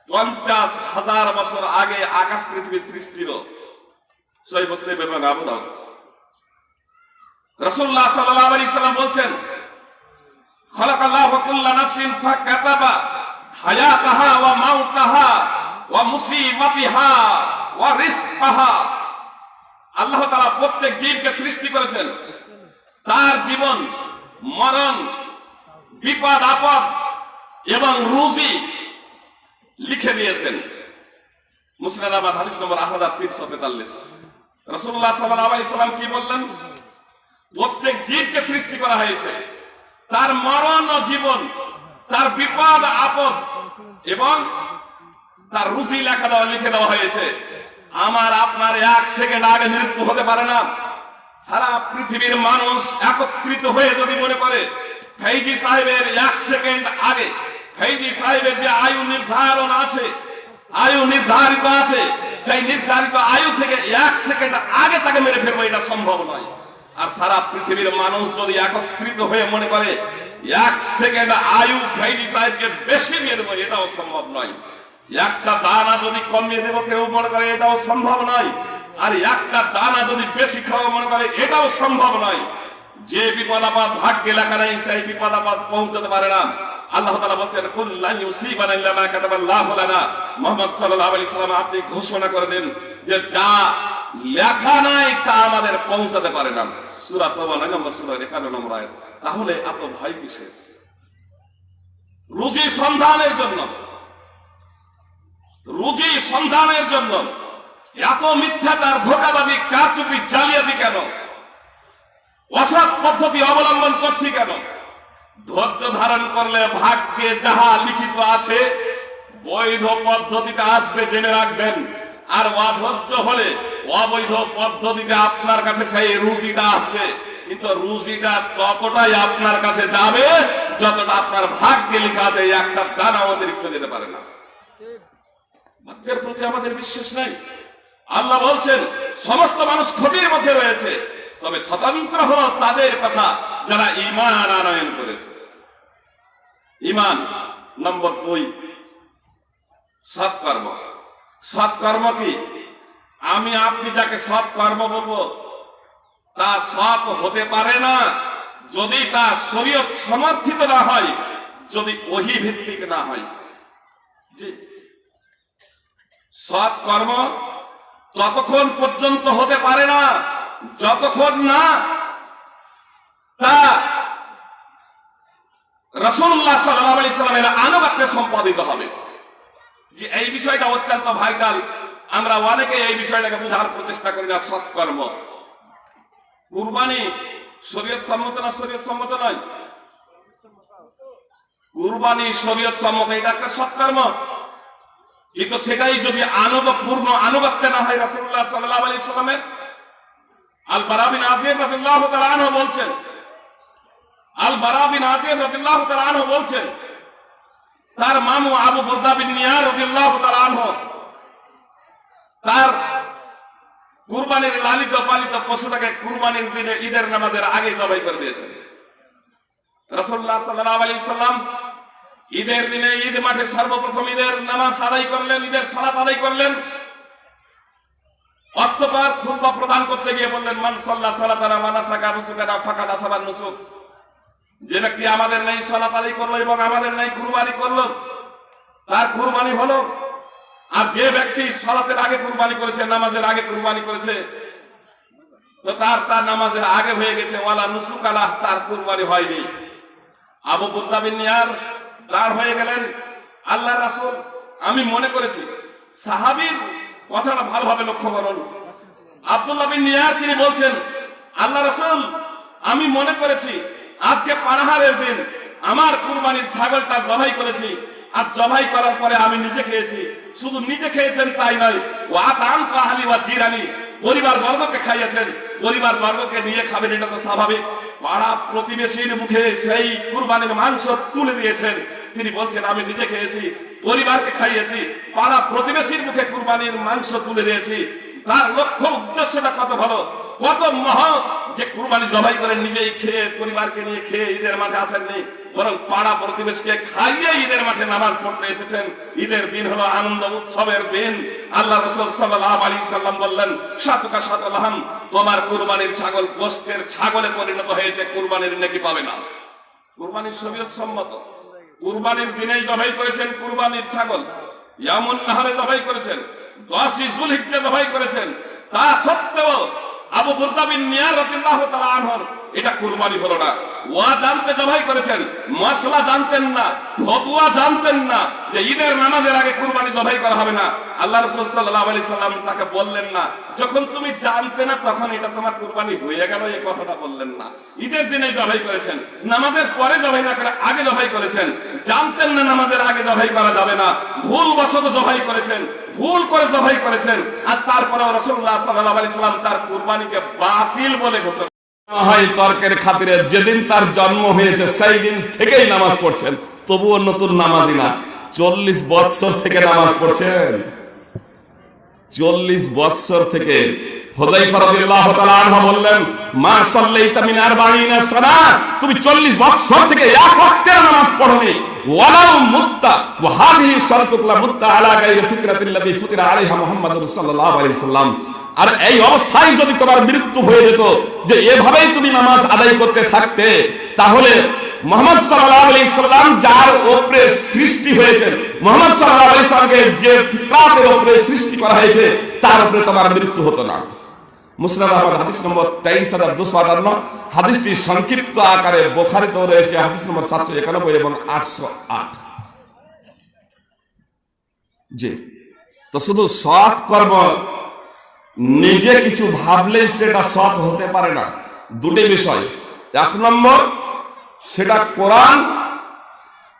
Speaker 2: পঞ্চাশ হাজার বছর আগে আকাশ পৃথিবী সৃষ্টির সই মুসলিম এবং আবু দাউদ। রসুল্লাহ সাল্লাহ আলী সাল্লাম বলছেন, খলাকাল্লাহু কুল্লা নাফসিন ফাকাতাবা হায়াতাহা ওয়া মাউতাহা ওয়া মুসিবাতিহা ওয়া রিজকাহা। আল্লাহ তাআলা প্রত্যেক জীবকে সৃষ্টি করেছেন। তার জীবন মরণ, বিপদ, আপদ এবং রুজি লিখে দিয়েছেন মুসলিমাবাদ, হাদিস নম্বর আট হাজার তিনশো তেতাল্লিশ। রসুল্লাহ সাল্লাম কি বললেন? প্রত্যেক জীবকে সৃষ্টি করা হয়েছে। তার মরণ ও জীবন, তার বিপদ, আপদ এবং তার রুচি লেখা দেওয়া, লিখে দেওয়া হয়েছে। আমার আপনার এক সেকেন্ড আগে মৃত্যু হতে পারে না। সারা পৃথিবীর মানুষ একত্রিত হয়ে যদি মনে করে সাহেবের এক সেকেন্ড আগে ফৈজি সাহেবের যে আয়ু নির্ধারণ আছে, আয়ু নির্ধারিত আছে, সেই নির্ধারিত আয়ু থেকে এক সেকেন্ড আগে তাকে মেরে ফেলব এটা সম্ভব নয়। আর সারা পৃথিবীর মানুষ যদি একত্রিত হয়ে মনে করে, এক সেকেন্ড আয়ু ফৈজি সাহেবকে বেশি মেরে দেবো, এটাও সম্ভব নয়। একটা দানা যদি কমিয়ে দেবো, কেউ মনে করে এটাও সম্ভব নয়। আর একটা দানা যদি বেশি খাওয়া মনে করে, এটাও সম্ভব নয়। যে বিপদ আপদ ভাগ্যে লেখা নেই, সেই বিপদ আপদ পৌঁছাতে পারে না। আল্লাহ তাআলা বলছেন, কুল লান ইউসিবানা ইল্লা মা কাতাবাল্লাহু লানা। মুহাম্মদ সাল্লাল্লাহু আলাইহি সাল্লাম আপনি ঘোষণা করে দেন যে যা লেখা নাই তা আমাদের পৌঁছাতে পারে না। সূরা তাওবা নম্বর সূরা 51 নম্বর আয়াত। তাহলে এত ভয় কিসের? রুজি সন্ধানের জন্য। রুজি সন্ধানের জন্য। এত মিথ্যাচার ধোকাবাদী কারচুপি, জালিয়াতি কেন? অসৎ পদ্ধতি অবলম্বন করছি কেন? ধৈর্য ধারণ করলে ভাগ্যে যাহা লিখিত আছে, বৈধ পদ্ধতিতে আসবে, জেনে রাখবেন। আর অধৈর্য হলে অবৈধ পদ্ধতিতে আপনার কাছে সেই রুচিটা আসবে। কিন্তু রুচিটা ততটাই আপনার কাছে যাবে, যতটা আপনার ভাগ্যে লেখা আছে একটা দানা অতিরিক্ত যেতে পারে না। ভাগ্যের প্রতি আমাদের বিশ্বাস নাই। আল্লাহ বলছেন, সমস্ত মানুষ ক্ষতির মধ্যে রয়েছে। তবে স্বতন্ত্র হলো তাদের কথা। যারা ইমান আনয়ন করেছে। ইমান নম্বর দুই, সৎকর্ম। সৎকর্ম কি? আমি আপনি যাকে সৎকর্ম বলব, তা সৎ হতে পারে না। যদি তা শরীয়ত সমর্থিত না হয়, যদি ওহি ভিত্তিক না হয়। সৎ কর্ম ততক্ষণ পর্যন্ত হতে পারে না, যতক্ষণ না তা রসুল্লাহ সাল্লাহ আলি সাল্লামের আনুবাক্যে সম্পাদিত হবে। যে এই বিষয়টা অত্যন্ত আমরা অনেকে এই বিষয়টাকে বোঝার প্রচেষ্টা করি না, সৎকর্ম। কুরবানি শরীয়ত সম্মত না শরীয়ত সম্মত নয়? কুরবানি শরীয়ত সম্মত, এটা একটা সৎকর্ম। কিন্তু সেটাই যদি আনন্দ পূর্ণ আনুগত্যে না হয় রাসূলুল্লাহ সাল্লাল্লাহু আলাইহি সাল্লামের আল বারাবিন আজিম আনহু বলছেন আল বারাবিন আজিম রাদিয়াল্লাহু তাআলা আনহু বলছেন, তার মামু আবু বুরদা বিন নিয়ার রাদিয়াল্লাহু তাআলা আনহু, তার কুরবানির লালিত পালিত পশুটাকে কুরবানির দিনে ঈদের নামাজের আগে জবাই করে দিয়েছেন। রাসূলুল্লাহ সাল্লাল্লাহু আলাইহি সাল্লাম ঈদের দিনে ঈদ মাঠে সর্বপ্রথম ঈদের নামাজ আদায় করলেন, ঈদের সালাত আদায় করলেন। অতঃপর খুতবা প্রদান করতে গিয়ে বললেন, মান সাল্লাহ সালাতারা মানাসাকা নুসুকারা ফাকাদ আসাবান নুসুক। যে ব্যক্তি আমাদের নেই সালাত করল এবং আমাদের নেই কুরবানি করল, তার কুরবানি হলো। আর যে ব্যক্তি সালাতের আগে কুরবানি করেছে, নামাজের আগে কুরবানি করেছে, তো তার তার নামাজের আগে হয়ে গেছে, ওয়ালা নুসুক আলাহ তার কুরবানি হয়নি। আবু বুদ্দাবিন নিয়ার দাঁড় হয়ে গেলেন আল্লাহ রাসুল, আমি মনে করেছি, সাহাবীর কথাটা ভালোভাবে লক্ষ্য করুন। আব্দুল্লাহ বিন নিয়ার তিনি বলছেন আল্লাহ রাসুল, আমি মনে করেছি আজকে পানাহারের দিন। আমার কুরবানির ছাগলটা জবাই করেছি। আর জবাই করার পরে আমি নিজে খেয়েছি। শুধু নিজে খেয়েছেন তাই নয় ও আতাম কাহালি বা জিরানি। পরিবার বর্গকে খাইয়েছেন। পরিবার বর্গকে নিয়ে খাবেন, এটা তো স্বাভাবিক। পাড়া প্রতিবেশীর মুখে সেই কুরবানির মাংস তুলে দিয়েছেন। তিনি বলছেন, আমি নিজে খেয়েছি, পরিবারকে খাইয়েছি। পাড়া প্রতিবেশীর মুখে কুরবানির মাংস তুলে দিয়েছি। তার লক্ষ্য উদ্দেশ্যটা কত ভালো? কত মহৎ যে কুরবানি জবাই করে নিজেই খেয়ে পরিবারকে নিয়ে খেয়ে ঈদের মাঠে আসেননি, বরং পাড়া প্রতিবেশকে খাইয়ে ঈদের মাঠে নামাজ পড়তে এসেছেন। ঈদের দিন হলো আনন্দ উৎসবের দিন। আল্লাহ রসুল সাল্লাহ আলী সাল্লাম বললেন সাতলাহাম, তোমার কুরবানির ছাগল গোষ্ঠের ছাগলে পরিণত হয়েছে, কুরবানির নাকি পাবে না। কুরবানির শরীয়ত সম্মত। কুরবানির দিনেই জবাই করেছেন কুরবানির ছাগল। ইয়ামুন নাহারে জবাই করেছেন। দশই জুলহিজ্জা জবাই করেছেন। তা সত্ত্বেও আবু বুর্দাবিন নিয়ার রাদিয়াল্লাহু তাআলা আনহুর।
Speaker 3: এটা কুরবানি হলো না। নামাজের পরে জবাই না করে আগে জবাই করেছেন, জানতেন না নামাজের আগে জবাই করা যাবে না ভুল জবাই করেছেন, ভুল করে জবাই করেছেন, আর তারপরে রসুল্লাহ সাল্লাহ তার কুরবানিকে বাতিল বলে ঘোষণা
Speaker 2: তর্কের খাতিরে যেদিন তার জন্ম হয়েছে সেই দিন থেকেই নামাজ পড়ছেন। তবুও নতুন নামাজি না। চল্লিশ বৎসর থেকে নামাজ পড়ছেন। চল্লিশ বৎসর থেকে বললেন, মা সাল্লাইতা আরবাঈনা সানা তুমি 40 বছর থেকে এক ওয়াক্তের নামাজ পড়োনি। ওয়ালাউ মুত্তা, ওয়া ফুতিরা আলাইহা আর এই অবস্থায় যদি তোমার মৃত্যু হয়ে যেত, যে এভাবেই তুমি নামাজ আদায় করতে থাকতে, তাহলে মোহাম্মদ সাল্লাল্লাহু আলাইহি সাল্লাম যার উপরে সৃষ্টি হয়েছে, মোহাম্মদ সাল্লাল্লাহু আলাইহি সাল্লামকে যে ফিতরাতের উপরে সৃষ্টি করা হয়েছে, তার উপরে তোমার মৃত্যু হতো না। মুসনাদ আহমদ, হাদিস নম্বর তেইশ হাজার দুশো আটান্ন, হাদিসটি সংক্ষিপ্ত আকারে বোখারিতেও রয়েছে, হাদিস নম্বর সাতশো একানব্বই এবং আটশো আট। জি। তো শুধু সৎ কর্ম নিজে কিছু ভাবলেই সেটা সৎ হতে পারে না। দুটি বিষয়। এক নম্বর, সেটা কোরআন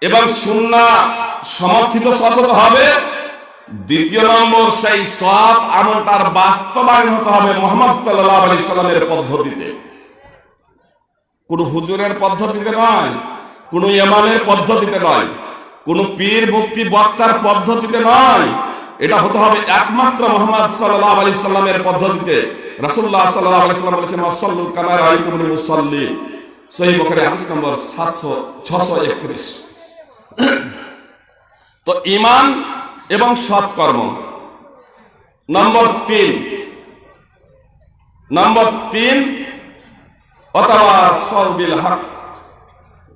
Speaker 2: এবং সুন্না সমর্থিত সৎ হতে হবে। দ্বিতীয় নম্বর, সেই সৎ আমলটার বাস্তবায়ন হতে হবে মোহাম্মদ সাল্লাহ আলি সাল্লামের পদ্ধতিতে। কোন হুজুরের পদ্ধতিতে নয়, কোন ইমামের পদ্ধতিতে নয়, কোন পীর মুক্তি বক্তার পদ্ধতিতে নয় এটা হতে হবে একমাত্র মোহাম্মদ সাল্লাহ আলি সাল্লামের পদ্ধতিতে। রাসুল্লাহ সাল্লাহ আলি সাল্লাম বলেছেন ওয়াসাল্লু কামার আইতুমুল মুসাল্লি। সহি বকরে হাদিস নম্বর সাতশো ছশো একত্রিশ। তো ইমান এবং সৎকর্ম। নম্বর তিন। নম্বর তিন, অথবা সরবিল হক।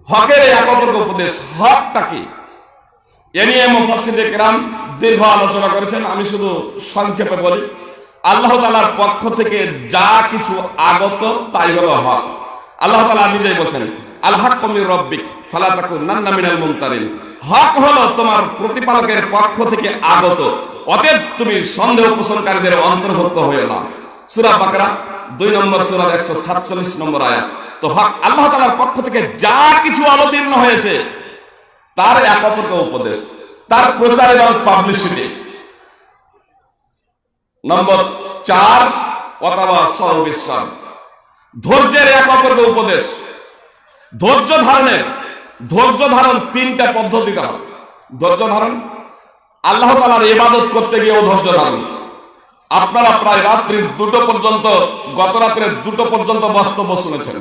Speaker 2: হকের একত্র উপদেশ, হকটা কি? এ নিয়ে একরাম দীর্ঘ আলোচনা করেছেন। আমি শুধু সংক্ষেপে বলি, আল্লাহ তাআলার পক্ষ থেকে যা কিছু আগত তাই হলো হক। আল্লাহ তাআলা নিজেই বলছেন হক হলো তোমার প্রতিপালকের পক্ষ থেকে আগত, অতএব তুমি অন্তর্ভুক্ত হয়ে সূরা বাকরা, দুই নম্বর 147 নম্বর আয়াত। আল্লাহ তাআলার পক্ষ থেকে যা কিছু অবতীর্ণ হয়েছে তার এক অপরকে উপদেশ, তার প্রচার এবং পাবলিসিটি নম্বর চার, অথবা সর্ববিশ্বাস ধৈর্যের এক অপরকে উপদেশ। ধৈর্য ধারণের, ধৈর্য ধারণ তিনটা পদ্ধতি দ্বারা ধৈর্য ধারণ, আল্লাহ তালার ইবাদত করতে গিয়েও ধৈর্য ধারণ। আপনারা প্রায় রাত্রি দুটো পর্যন্ত গত রাত্রে দুটো পর্যন্ত বক্তব্য শুনেছেন।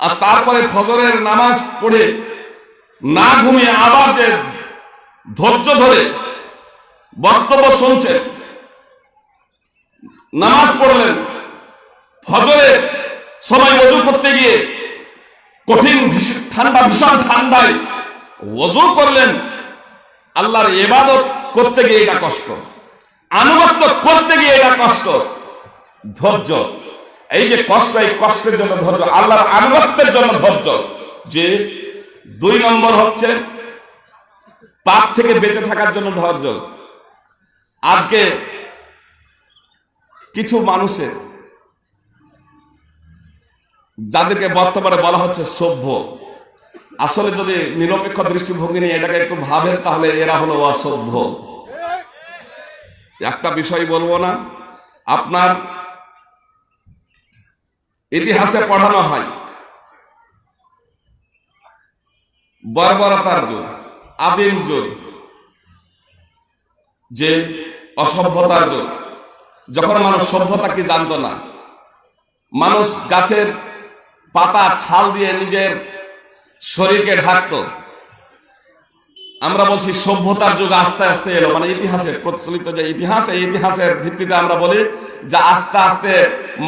Speaker 2: আর তারপরে ফজরের নামাজ পড়ে না ঘুমিয়ে আবার যে ধৈর্য ধরে বক্তব্য শুনছেন, নামাজ পড়লেন, ফজরে সবাই অজু করতে গিয়ে কঠিন ঠান্ডা, ভীষণ ঠান্ডায় অজু করলেন। আল্লাহর ইবাদত করতে গিয়ে এটা কষ্ট, আনুগত্য করতে গিয়ে এটা কষ্ট, ধৈর্য। এই যে কষ্ট, এই কষ্টের জন্য ধৈর্য, আল্লাহর আনুগত্যের জন্য ধৈর্য, যে দুই নম্বর হচ্ছে পাপ থেকে বেঁচে থাকার জন্য ধৈর্য। আজকে কিছু মানুষের, যাদেরকে বর্তমানে বলা হচ্ছে সভ্য, আসলে যদি নিরপেক্ষ দৃষ্টিভঙ্গি নিয়ে এটাকে একটু ভাবেন, তাহলে এরা হলো অসভ্য। একটা বিষয় বলব না, আপনার ইতিহাসে পড়ানো হয় বর্বরতার যুগ আদিম যুগ যে অসভ্যতার যুগ যখন মানুষ সভ্যতা কি জানতো না, মানুষ গাছের পাতা, ছাল দিয়ে নিজের শরীরকে ঢাকতো। আমরা বলছি সভ্যতার যুগ আস্তে আস্তে এলো মানে ইতিহাসের প্রচলিত যে ইতিহাস, এই ইতিহাসের ভিত্তিতে আমরা বলি যে আস্তে আস্তে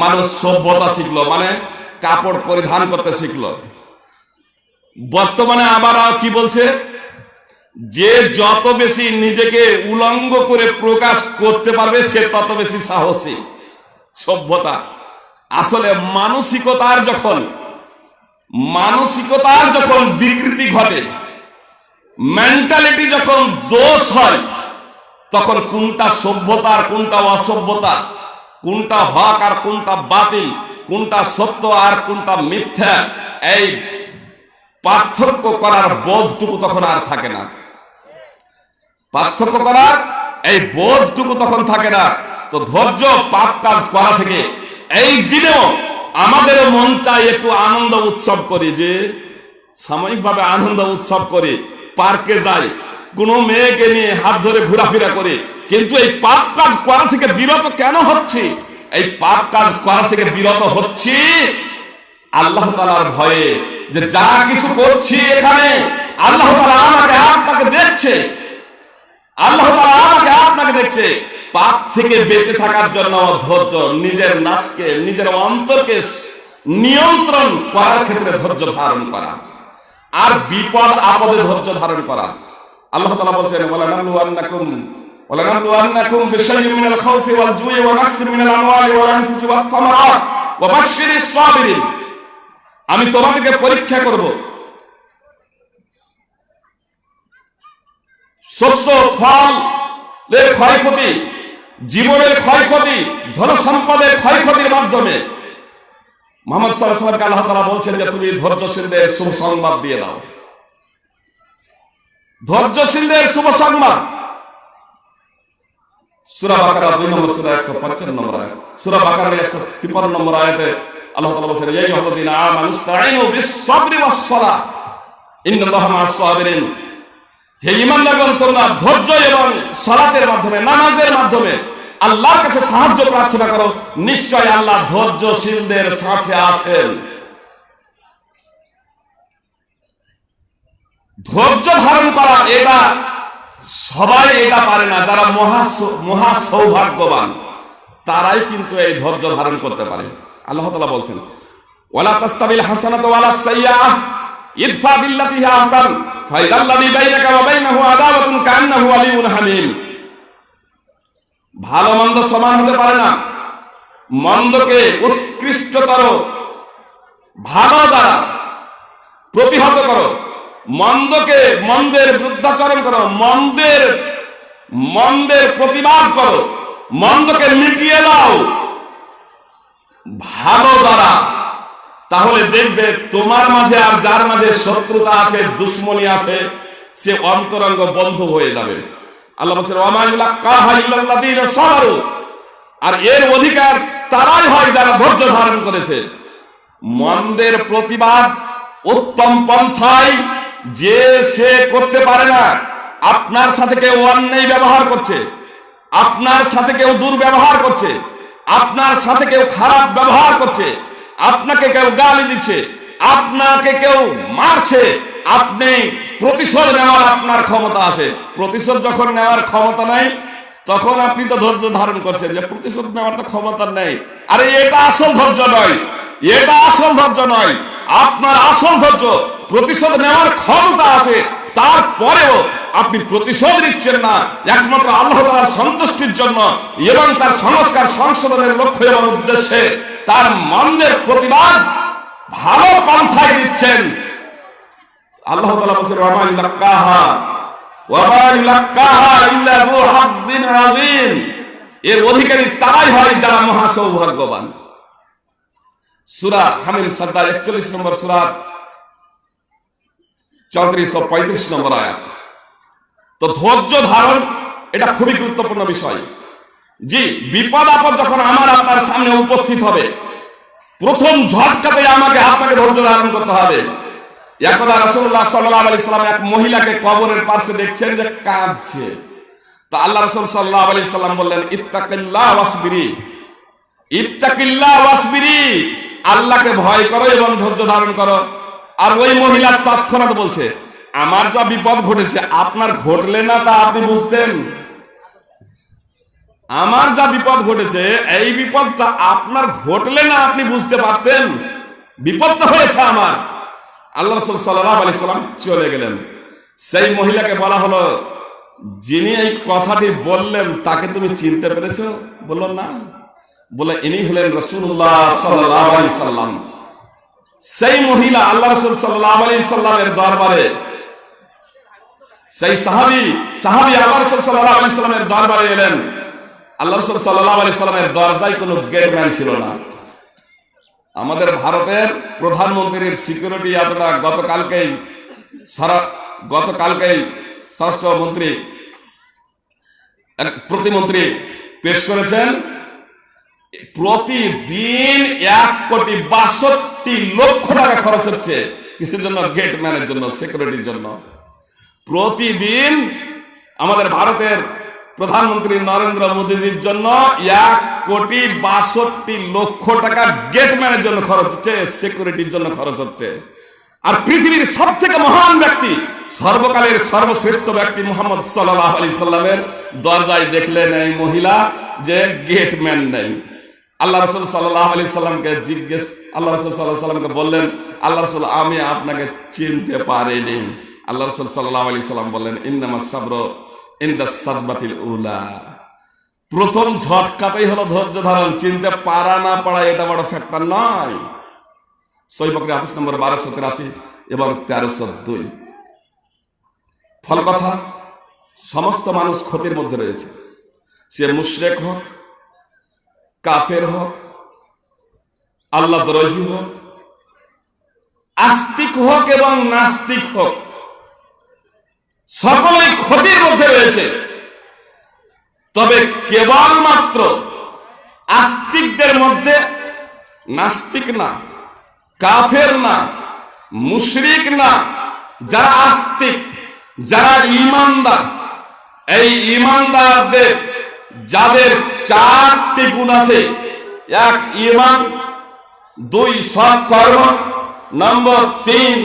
Speaker 2: মানুষ সভ্যতা শিখলো মানে কাপড় পরিধান করতে শিখলো। বর্তমানে আবার কি বলছে? যে যত বেশি নিজেকে উলঙ্গ করে প্রকাশ করতে পারবে, সে তত বেশি সাহসী। সভ্যতা। আসলে মানসিকতার যখন মানসিকতার যখন বিকৃতি ঘটে মেন্টালিটি যখন দোষ হয়, তখন কোনটা সভ্যতার কোনটা অসভ্যতা, কোনটা হক আর কোনটা বাতিল, কোনটা সত্য আর কোনটা মিথ্যা, এই পার্থক্য করার বোধটুকু তখন আর থাকে না। পার্থক্য করার এই বোধটুকু তখন থাকে না। তো ধৈর্য পাপ কাজ করা থেকে এই দিনেও আমাদের মন চাই একটু আনন্দ উৎসব করি যে, সাময়িকভাবে আনন্দ উৎসব করে, পার্কে যাই, কোনো মেয়েকে নিয়ে হাত ধরে ঘোরাফেরা করে, কিন্তু এই পাপ কাজ করা থেকে বিরত কেন হচ্ছে? এই পাপ কাজ করা থেকে বিরত হচ্ছি আল্লাহ তালার ভয়ে যে যা কিছু করছি এখানে, আল্লাহ তালা আমাকে আপনাকে দেখছে। আল্লাহ তাআলা আমাকে আপনাকে দেখছে। পাপ থেকে বেঁচে থাকার জন্য ধৈর্য, নিজের নাচকে নিজের অন্তরকে নিয়ন্ত্রণ করার ক্ষেত্রে ধৈর্য ধারণ করা। আর বিপদ আপদে ধৈর্য ধারণ করা। আল্লাহ তালা বলছেন ওয়ালা নাবলুয়ান্নাকুম ওয়ালা নাবলুয়ান্নাকুম বিশাইইন মিনাল খাউফি ওয়াল জুই ওয়া নাকসিন মিনাল আমওয়ালি ওয়াল আনফুসি ওয়াস সামারাত ওয়া বাশশিরিস সাবিরিন। আমি তোমাদেরকে পরীক্ষা করব। শস্য ফল ক্ষয়ক্ষতি জীবনের ক্ষয়ক্ষতি ধন সম্পদের ক্ষয়ক্ষতির মাধ্যমে। মোহাম্মদ সাল্লাহ সাল্লামকে আল্লাহ তাআলা বলছেন যে তুমি ধৈর্যশীলদের শুভ সংবাদ দিয়ে দাও। ধৈর্যশীলদের শুভ সংবাদ। সুরা বাকারা দুই নম্বর সুরা একশো পঞ্চান্ন নম্বর আয়াত। সুরা বাকারা একশো তিপ্পান্ন নম্বর আয়াতে ধৈর্য সাহায্য প্রার্থনা করো। নিশ্চয় আল্লাহ ধৈর্যশীলদের সাথে আছেন। ধৈর্য ধারণ করা এটা, সবাই এটা পারে না। যারা মহা মহা সৌভাগ্যবান তারাই কিন্তু এই ধৈর্য ধারণ করতে পারে। আল্লাহ তাআলা বলছেন, ওয়ালা তাস্তাবিল হাসানাতু ওয়ালা সাইয়্যাহ, ইদফা বিল্লাতি আহসান, ফাইদাল্লাযী বাইনাকা ওয়া বাইনাহু আদাওয়াতুন কান্নাহু ওয়ালিয়ুন হামীম। ভালো মন্দ সমান হতে পারে না। মন্দকে উৎকৃষ্টতর, ভালো দ্বারা প্রতিহত করো। মন্দকে মন্দের বৃদ্ধাচরণ করো। মন্দের মন্দের প্রতিবাদ করো। মন্দকে মিটিয়ে দাও। ভালো দ্বারা। তাহলে দেখবে তোমার মাঝে আর যার মাঝে শত্রুতা আছে, দুশ্মনী আছে, সে অন্তরঙ্গ বন্ধ হয়ে যাবে। আল্লাহ বলছেন আর এর অধিকার তারাই হয় যারা ধৈর্য ধারণ করেছে। মন্দের প্রতিবাদ উত্তম পন্থায় যে সে করতে পারে না, আপনার সাথে কেউ অন্যায় ব্যবহার করছে, আপনার সাথে কেউ দুর্ব্যবহার করছে আপনার সাথে কেউ খারাপ ব্যবহার করছে, আপনাকে কেউ গালি দিচ্ছে, আপনাকে কেউ মারছে, আপনি প্রতিশোধ নেওয়ার আপনার ক্ষমতা আছে। প্রতিশোধ যখন নেওয়ার ক্ষমতা নাই, তখন আপনি তো ধৈর্য ধারণ করছেন যে প্রতিশোধ নেওয়ার তো ক্ষমতা নেই। আরে এটা আসল ধৈর্য নয়, এটা আসল ধৈর্য নয়। আপনার আসল ধৈর্য, প্রতিশোধ নেওয়ার ক্ষমতা আছে তারপরেও আপনি প্রতিশোধ নিচ্ছেন না। একমাত্র আল্লাহ তাআলার সন্তুষ্টির জন্য এবং তার সংস্কার সংশোধনের লক্ষ্য এবং উদ্দেশ্যে তার মন্দের প্রতিবাদ ভালো পন্থায় দিচ্ছেন। আল্লাহ তাআলা বলছেন, ওয়া মা ইলাক্কাহা, ওয়া মা ইলাক্কাহা ইল্লা যু এর অধিকারী তারাই হয় যারা মহা সৌভাগ্যবান সূরা হামিম সাদ্দা 41 নম্বর সূরা 34 ও 35 নম্বর আয়াত। তো ধৈর্য ধারণ, এটা খুবই গুরুত্বপূর্ণ বিষয়। জি, বিপদ আপদ যখন আমার আপনার সামনে উপস্থিত হবে, প্রথম ঝটকাতে আমাকে আপনাকে ধৈর্য ধারণ করতে হবে। একদা রাসূলুল্লাহ সাল্লাল্লাহু আলাইহি সাল্লাম এক মহিলাকে কবরের পাশে দেখছেন যে কাঁদছে। তো আল্লাহ রাসূল সাল্লাল্লাহু আলাইহি সাল্লাম বললেন ইত্তাকিল্লাহ ওয়াসবিরি। ইত্তাকিল্লাহ ওয়াসবিরি। আল্লাহকে ভয় করো এবং ধৈর্য ধারণ করো। আর ওই মহিলা তৎক্ষণাৎ বলছে, আমার যা বিপদ ঘটেছে, আপনার ঘটলে না তা আপনি বুঝতেন। আমার যা বিপদ ঘটেছে, এই বিপদটা আপনার ঘটলে না আপনি বুঝতে পারতেন। বিপদ তো হয়েছে আমার। আল্লাহ রসুল সাল্লাহ আলি সাল্লাম চলে গেলেন। সেই মহিলাকে বলা হলো, যিনি এই কথাটি বললেন, তাকে তুমি চিনতে পেরেছ? বলল, না। বলে, ইনি হলেন রসুল্লাহ সাল্লাম। সেই মহিলা আল্লাহ রসুল সাল্লাহ আলি সাল্লামের দরবারে, সেই সাহাবি সাহাবি আল্লাহ রসুল সাল্লাহ আলি সাল্লামের দরবারে এলেন। আল্লাহ রসুল সাল্লাহ আলি সাল্লামের দরজায় কোনো গেটম্যান ছিল না। আমাদের ভারতের প্রধানমন্ত্রীর সিকিউরিটি এতটা গতকালকেই সারা, গতকালকেই স্বরাষ্ট্রমন্ত্রী প্রতিমন্ত্রী পেশ করেছেন। প্রতিদিন এক কোটি বাষট্টি লক্ষ টাকা খরচ হচ্ছে কিসের জন্য? গেট গেটম্যানের জন্য সিকিউরিটির জন্য। প্রতিদিন আমাদের ভারতের প্রধানমন্ত্রী নরেন্দ্র মোদীজির জন্য এক কোটি বাষট্টি লক্ষ টাকা গেটম্যানের জন্য খরচ হচ্ছে সিকিউরিটির জন্য খরচ হচ্ছে। আর পৃথিবীর সব থেকে মহান ব্যক্তি, সর্বকালের সর্বশ্রেষ্ঠ ব্যক্তি মোহাম্মদ সাল্লাহ আলি সাল্লামের দরজায় দেখলেন এই মহিলা যে গেটম্যান নেই। আল্লাহ রসুল সাল্লাহ আলি সাল্লামকে জিজ্ঞেস, আল্লাহ রসুল সাল্লাহ সাল্লামকে বললেন, আল্লাহ রসুল, আমি আপনাকে চিনতে পারিনি। আল্লাহ রসুল সাল্লাহ আলি সাল্লাম বললেন ইন্দামা সাবর ইন্দা সাদবাতিল উলা। প্রথম ঝটকাতেই হলো ধৈর্য ধারণ, চিনতে পারা না পারা এটা বড় ফ্যাক্টর নয়। নম্বর বারোশো তিরাশি এবং তেরোশো দুই। ফল কথা, সমস্ত মানুষ ক্ষতির মধ্যে রয়েছে। সে মুশরেক হোক কাফের হোক, আল্লাহ দ্রোহী হোক, আস্তিক হোক এবং নাস্তিক হোক, সকলেই ক্ষতির মধ্যে রয়েছে। তবে কেবলমাত্র আস্তিকদের মধ্যে নাস্তিক না, কাফের না, মুশরিক না, যারা আস্তিক, যারা ইমানদার, এই ইমানদারদের যাদের চারটি গুণ আছে, এক ইমান দুই সৎ কর্ম, নম্বর তিন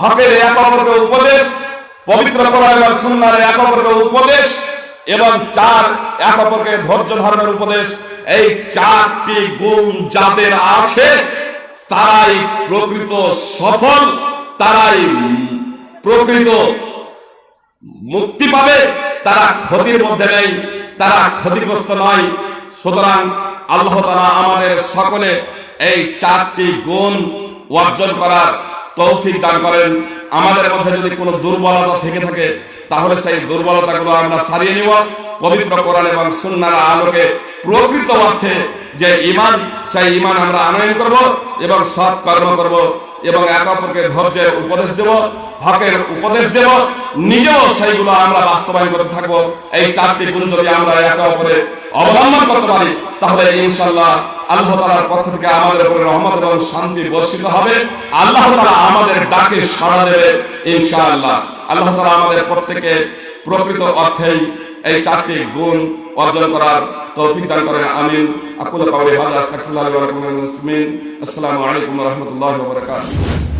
Speaker 2: হকের এক অপরকে উপদেশ, পবিত্র এবং সুন্নাহর এক অপরকে উপদেশ, এবং চার এক অপরকে ধৈর্য ধর্মের উপদেশ। এই চারটি গুণ যাদের আছে, তারাই প্রকৃত সফল, তারাই প্রকৃত মুক্তি পাবে, তারা ক্ষতির মধ্যে নেই। তারা ক্ষতিগ্রস্ত নয়। সুতরাং আল্লাহ তালা আমাদের সকলে এই চারটি গুণ অর্জন করার তৌফিক দান করেন। আমাদের মধ্যে যদি কোনো দুর্বলতা থেকে থাকে, তাহলে সেই দুর্বলতাগুলো আমরা সারিয়ে নিব। পবিত্র কোরআন এবং সুন্নার আলোকে প্রকৃত অর্থে যে ইমান সেই ইমান আমরা আনয়ন করব এবং সৎ কর্ম করব এবং এক অপরকে ধৈর্যের উপদেশ দেব, হকের উপদেশ দেব, নিজেও সেইগুলো আমরা বাস্তবায়ন করতে থাকব। এই চারটি গুণ যদি আমরা একে অপরে অবলম্বন করতে পারি, তাহলে ইনশাল্লাহ আল্লাহ তালার পক্ষ থেকে আমাদের উপরে রহমত এবং শান্তি বর্ষিত হবে। আল্লাহ তালা আমাদের ডাকে সাড়া দেবে ইনশাআল্লাহ। আল্লাহ তালা আমাদের প্রত্যেকে প্রকৃত অর্থেই এই চারটি গুণ অর্জন করার তৌফিক দান করেন, আমিন। আকুল কাউলি হাজা আস্তাগফিরুল্লাহ ওয়া মুসলিমিন। আসসালামু আলাইকুম ওয়া রাহমাতুল্লাহি ওয়া বারাকাতুহু।